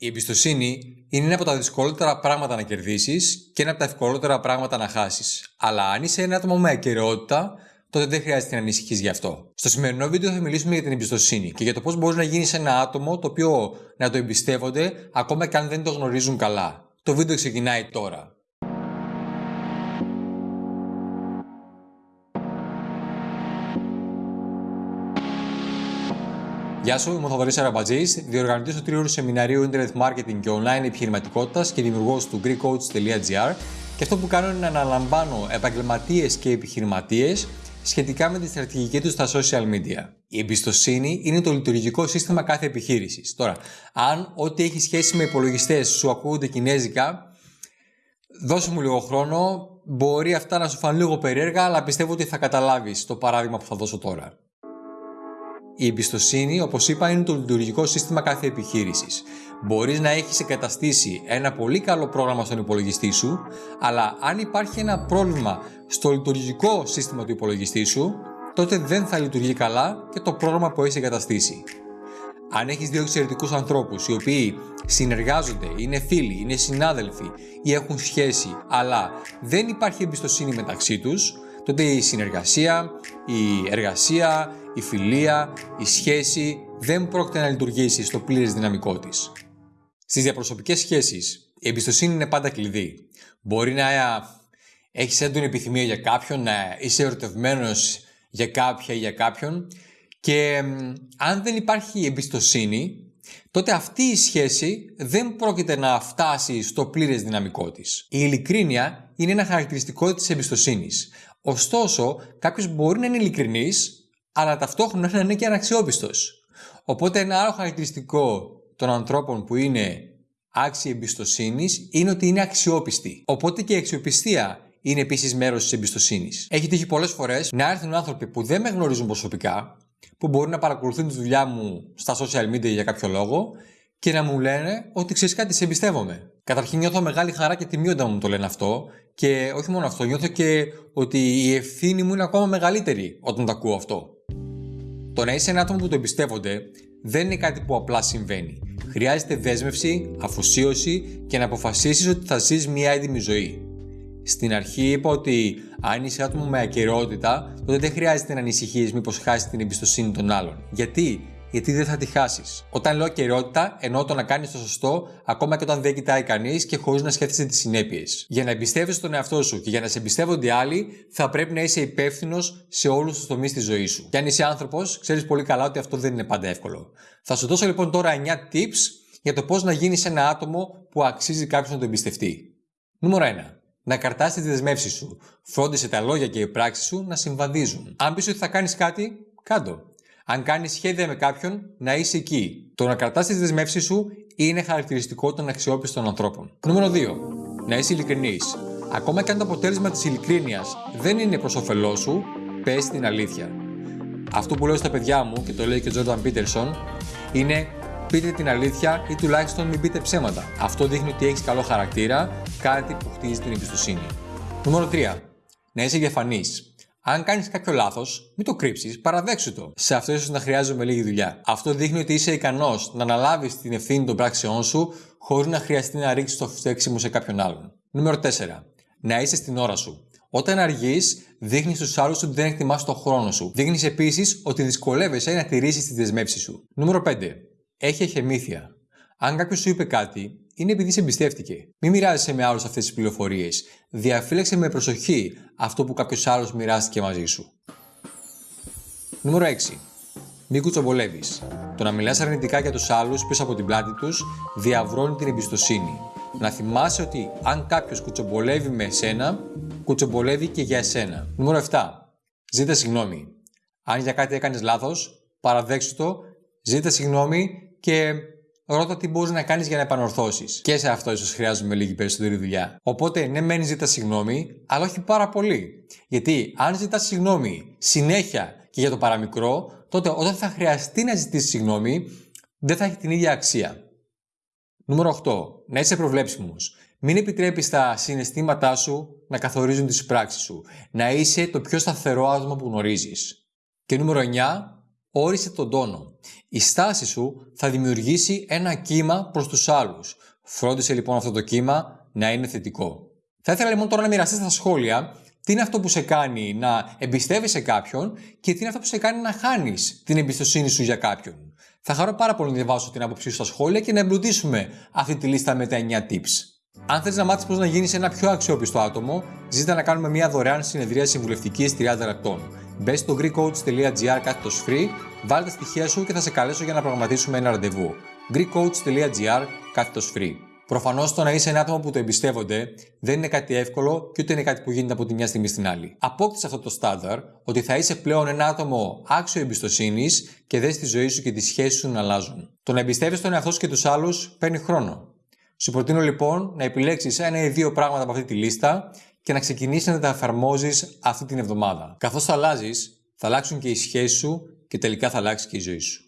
Η εμπιστοσύνη είναι ένα από τα δυσκολότερα πράγματα να κερδίσεις και ένα από τα ευκολότερα πράγματα να χάσεις. Αλλά αν είσαι ένα άτομο με ακαιρεότητα, τότε δεν χρειάζεται να ανησυχείς γι' αυτό. Στο σημερινό βίντεο θα μιλήσουμε για την εμπιστοσύνη και για το πώς μπορεί να γίνεις ένα άτομο το οποίο να το εμπιστεύονται ακόμα και αν δεν το γνωρίζουν καλά. Το βίντεο ξεκινάει τώρα. Γεια σου, είμαι ο Θοδωρής Αραμπατζής, διοργανωτής του τρίωρου σεμιναρίου Internet Marketing και Online Επιχειρηματικότητας και δημιουργός του GreekCoach.gr. Και αυτό που κάνω είναι να αναλαμβάνω επαγγελματίες και επιχειρηματίες σχετικά με τη στρατηγική τους στα social media. Η εμπιστοσύνη είναι το λειτουργικό σύστημα κάθε επιχείρησης. Τώρα, αν ό,τι έχει σχέση με υπολογιστές σου ακούγονται κινέζικα, δώσε μου λίγο χρόνο. Μπορεί αυτά να σου φανούν λίγο περίεργα, αλλά πιστεύω ότι θα καταλάβεις το παράδειγμα που θα δώσω τώρα. Η εμπιστοσύνη, όπως είπα, είναι το λειτουργικό σύστημα κάθε επιχείρησης. Μπορείς να έχεις εγκαταστήσει ένα πολύ καλό πρόγραμμα στον υπολογιστή σου, αλλά αν υπάρχει ένα πρόβλημα στο λειτουργικό σύστημα του υπολογιστή σου, τότε δεν θα λειτουργεί καλά και το πρόγραμμα που έχεις εγκαταστήσει. Αν έχεις δύο εξαιρετικούς ανθρώπους οι οποίοι συνεργάζονται, είναι φίλοι, είναι συνάδελφοι ή έχουν σχέση, αλλά δεν υπάρχει εμπιστοσύνη μεταξύ τους, τότε η συνεργασία, η εργασία, η φιλία, η σχέση δεν πρόκειται να λειτουργήσει στο πλήρες δυναμικό της. Στις διαπροσωπικές σχέσεις, η εμπιστοσύνη είναι πάντα κλειδί. Μπορεί να έχεις έντονη επιθυμία για κάποιον, να είσαι ερωτευμένος για κάποια ή για κάποιον και αν δεν υπάρχει εμπιστοσύνη, τότε αυτή η σχέση δεν πρόκειται να φτάσει στο πλήρες δυναμικό της. Η ειλικρίνεια είναι ένα χαρακτηριστικό της εμπιστοσύνης. Ωστόσο, κάποιος μπορεί να είναι ειλικρινής, αλλά ταυτόχρονα να είναι και αναξιόπιστος. Οπότε, ένα άλλο χαρακτηριστικό των ανθρώπων που είναι άξιοι εμπιστοσύνης είναι ότι είναι αξιόπιστοι. Οπότε και η αξιοπιστία είναι επίσης μέρος της εμπιστοσύνης. Έχει τύχει πολλές φορές να έρθουν άνθρωποι που δεν με γνωρίζουν προσωπικά, που μπορεί να παρακολουθούν τη δουλειά μου στα social media για κάποιο λόγο και να μου λένε ότι ξέρεις κάτι, σε εμπιστεύομαι. Καταρχήν νιώθω μεγάλη χαρά και τιμή όταν μου το λένε αυτό και όχι μόνο αυτό, νιώθω και ότι η ευθύνη μου είναι ακόμα μεγαλύτερη όταν το ακούω αυτό. Το να είσαι ένα άτομο που το εμπιστεύονται δεν είναι κάτι που απλά συμβαίνει. Χρειάζεται δέσμευση, αφοσίωση και να αποφασίσεις ότι θα ζεις μια έντιμη ζωή. Στην αρχή είπα ότι αν είσαι άτομο με ακαιρεότητα, τότε δεν χρειάζεται να ανησυχείς μήπως χάσεις την εμπιστοσύνη των άλλων. Γιατί; Γιατί δεν θα τη χάσεις. Όταν λέω καιρότητα, εννοώ το να κάνεις το σωστό, ακόμα και όταν δεν κοιτάει κανείς και χωρίς να σκέφτεσαι τις συνέπειες. Για να εμπιστεύεσαι τον εαυτό σου και για να σε εμπιστεύονται οι άλλοι, θα πρέπει να είσαι υπεύθυνος σε όλους τους τομείς της ζωής σου. Και αν είσαι άνθρωπος, ξέρεις πολύ καλά ότι αυτό δεν είναι πάντα εύκολο. Θα σου δώσω λοιπόν τώρα 9 tips για το πώς να γίνεις ένα άτομο που αξίζει κάποιος να το εμπιστευτεί. Νούμερο 1. Να καρτάσει τις δεσμεύσεις σου. Φρόντισε τα λόγια και οι πράξεις σου να συμβαδίζουν. Αν πεις ότι θα κάνεις κάτι, κάντο. Αν κάνεις σχέδια με κάποιον, να είσαι εκεί. Το να κρατάς τις δεσμεύσεις σου είναι χαρακτηριστικό των αξιόπιστων ανθρώπων. Νούμερο 2. Να είσαι ειλικρινής. Ακόμα και αν το αποτέλεσμα της ειλικρίνειας δεν είναι προς όφελός σου, πες την αλήθεια. Αυτό που λέω στα παιδιά μου και το λέει και ο Τζόρνταν Πίτερσον είναι πείτε την αλήθεια ή τουλάχιστον μην πείτε ψέματα. Αυτό δείχνει ότι έχεις καλό χαρακτήρα, κάτι που χτίζει την εμπιστοσύνη. Νούμερο 3. Να είσαι διαφανής. Αν κάνεις κάποιο λάθος, μην το κρύψεις, παραδέξου το. Σε αυτό ίσως να χρειάζομαι λίγη δουλειά. Αυτό δείχνει ότι είσαι ικανός να αναλάβεις την ευθύνη των πράξεών σου χωρίς να χρειαστεί να ρίξεις το φταίξιμο σε κάποιον άλλον. Νούμερο 4. Να είσαι στην ώρα σου. Όταν αργείς, δείχνεις στους άλλους ότι δεν εκτιμάς τον χρόνο σου. Δείχνεις επίσης ότι δυσκολεύεσαι να τηρήσεις τις δεσμεύσεις σου. Νούμερο 5. Έχει εχεμήθεια. Αν κάποιος σου είπε κάτι, είναι επειδή σε εμπιστεύτηκε. Μην μοιράζεσαι με άλλους αυτές τις πληροφορίες. Διαφύλαξε με προσοχή αυτό που κάποιος άλλος μοιράστηκε μαζί σου. Νούμερο 6. Μην κουτσομπολεύεις. Το να μιλάς αρνητικά για τους άλλους πίσω από την πλάτη τους διαβρώνει την εμπιστοσύνη. Να θυμάσαι ότι αν κάποιος κουτσομπολεύει με εσένα, κουτσομπολεύει και για εσένα. Νούμερο 7. Ζήτα συγγνώμη. Αν για κάτι έκανες λάθος, παραδέξου το, ζήτα συγγνώμη και ρώτα τι μπορείς να κάνεις για να επανορθώσεις. Και σε αυτό ίσως χρειάζομαι λίγη περισσότερη δουλειά. Οπότε, ναι, μένει ζητάς συγγνώμη, αλλά όχι πάρα πολύ. Γιατί αν ζητάς συγγνώμη συνέχεια και για το παραμικρό, τότε όταν θα χρειαστεί να ζητήσεις συγγνώμη, δεν θα έχει την ίδια αξία. Νούμερο 8. Να είσαι προβλέψιμος. Μην επιτρέπεις τα συναισθήματά σου να καθορίζουν τις πράξεις σου. Να είσαι το πιο σταθερό άτομο που γνωρίζεις. Και νούμερο 9. Όρισε τον τόνο. Η στάση σου θα δημιουργήσει ένα κύμα προς τους άλλους. Φρόντισε λοιπόν αυτό το κύμα να είναι θετικό. Θα ήθελα λοιπόν τώρα να μοιραστεί στα σχόλια τι είναι αυτό που σε κάνει να εμπιστεύεσαι κάποιον και τι είναι αυτό που σε κάνει να χάνεις την εμπιστοσύνη σου για κάποιον. Θα χαρώ πάρα πολύ να διαβάσω την άποψή σου στα σχόλια και να εμπλουτίσουμε αυτή τη λίστα με τα 9 tips. Αν θες να μάθεις πώς να γίνεις ένα πιο αξιόπιστο άτομο, ζητά να κάνουμε μια δωρεάν συνεδρία συμβουλευτικής 30 λεπτών. Μπε στο greekcoach.gr κάθετος free, βάλτε τα στοιχεία σου και θα σε καλέσω για να προγραμματίσουμε ένα ραντεβού. greekcoach.gr κάθετος free. Προφανώς το να είσαι ένα άτομο που το εμπιστεύονται δεν είναι κάτι εύκολο και ούτε είναι κάτι που γίνεται από τη μια στιγμή στην άλλη. Απόκτησε αυτό το στάνταρ ότι θα είσαι πλέον ένα άτομο άξιο εμπιστοσύνης και δες τη ζωή σου και τις σχέσεις σου να αλλάζουν. Το να εμπιστεύεις τον εαυτό σου και τους άλλους παίρνει χρόνο. Σου προτείνω λοιπόν να επιλέξεις ένα ή δύο πράγματα από αυτή τη λίστα και να ξεκινήσεις να τα εφαρμόζεις αυτή την εβδομάδα. Καθώς θα αλλάζεις, θα αλλάξουν και οι σχέσεις σου και τελικά θα αλλάξει και η ζωή σου.